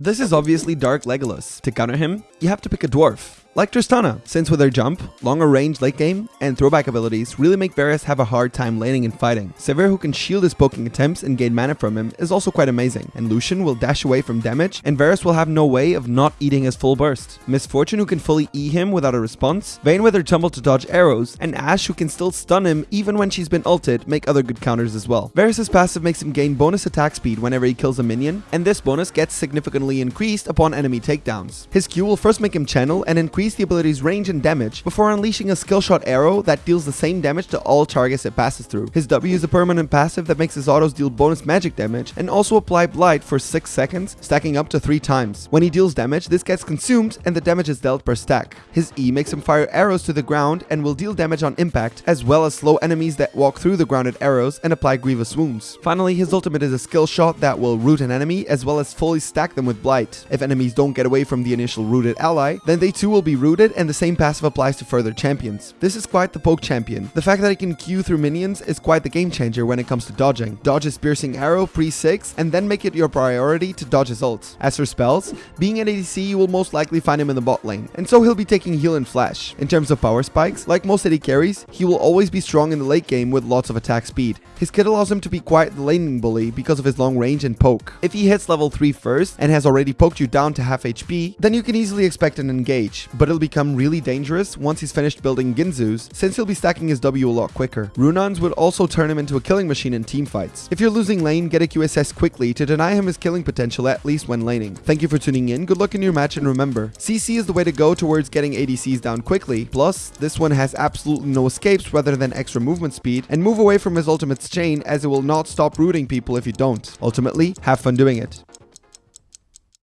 This is obviously Dark Legolas. To counter him, you have to pick a dwarf. Like Tristana, since with her jump, longer range late game, and throwback abilities really make Varus have a hard time laning and fighting. Sivir who can shield his poking attempts and gain mana from him is also quite amazing, and Lucian will dash away from damage, and Varus will have no way of not eating his full burst. Miss Fortune who can fully E him without a response, Vayne with her tumble to dodge arrows, and Ashe who can still stun him even when she's been ulted make other good counters as well. Varus's passive makes him gain bonus attack speed whenever he kills a minion, and this bonus gets significantly increased upon enemy takedowns. His Q will first make him channel and increase the ability's range range and damage before unleashing a skill shot arrow that deals the same damage to all targets it passes through. His W is a permanent passive that makes his autos deal bonus magic damage and also apply Blight for 6 seconds, stacking up to 3 times. When he deals damage, this gets consumed and the damage is dealt per stack. His E makes him fire arrows to the ground and will deal damage on impact, as well as slow enemies that walk through the grounded arrows and apply grievous wounds. Finally, his ultimate is a skill shot that will root an enemy as well as fully stack them with Blight. If enemies don't get away from the initial rooted ally, then they too will be rooted and the same passive applies to further champions. This is quite the poke champion. The fact that he can Q through minions is quite the game changer when it comes to dodging. Dodge his piercing arrow pre-6 and then make it your priority to dodge his ult. As for spells, being an ADC you will most likely find him in the bot lane, and so he'll be taking heal and flash. In terms of power spikes, like most AD carries, he will always be strong in the late game with lots of attack speed. His kit allows him to be quite the laning bully because of his long range and poke. If he hits level 3 first and has already poked you down to half HP, then you can easily expect an engage, but it'll become really dangerous once he's finished building Guinsoo's, since he'll be stacking his W a lot quicker. Runaan's would also turn him into a killing machine in teamfights. If you're losing lane, get a QSS quickly to deny him his killing potential at least when laning. Thank you for tuning in, good luck in your match and remember, CC is the way to go towards getting ADCs down quickly, plus this one has absolutely no escapes rather than extra movement speed, and move away from his ultimate's chain as it will not stop rooting people if you don't. Ultimately, have fun doing it.